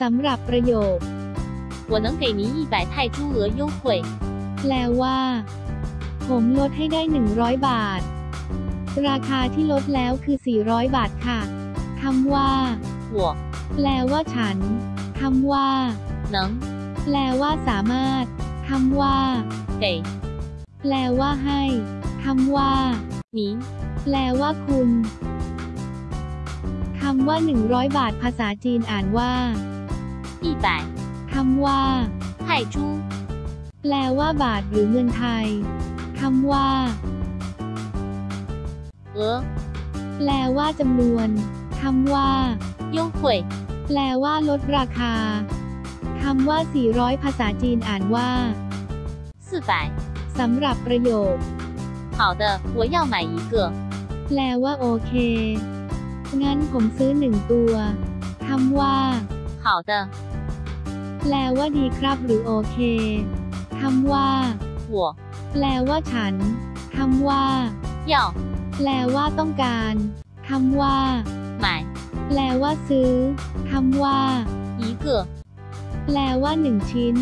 สำหรับประโยค 我能给您一百泰铢额优惠。 แปลว่า ผมลดให้ได้ 100 บาท ราคาที่ลดแล้วคือ 400 บาทค่ะคำว่า 我 แปลว่าฉันคำว่า 能 แปลว่าสามารถคำว่า 给 แปลว่าให้คำว่า 您 แปลว่าคุณคำว่า 100 บาทภาษาจีนอ่านว่า 一百 คำว่า 泰铢 แปลว่าบาทหรือเงินไทยคำว่า 额 แปลว่าจำนวนคำว่า 优惠 แปลว่าลดราคาคำว่า 400 ภาษาจีนอ่านว่า 四百。 สำหรับประโยค 好的，我要买一个。 แปลว่าโอเค งั้นผมซื้อหนึ่งตัวคำว่า 好的， แปลว่าดีครับหรือโอเคคำว่า 我 แปลว่าฉันคำว่า 要 แปลว่าต้องการคำว่า 买 แปลว่าซื้อคำว่า 一个。 แปลว่าหนึ่งชิ้น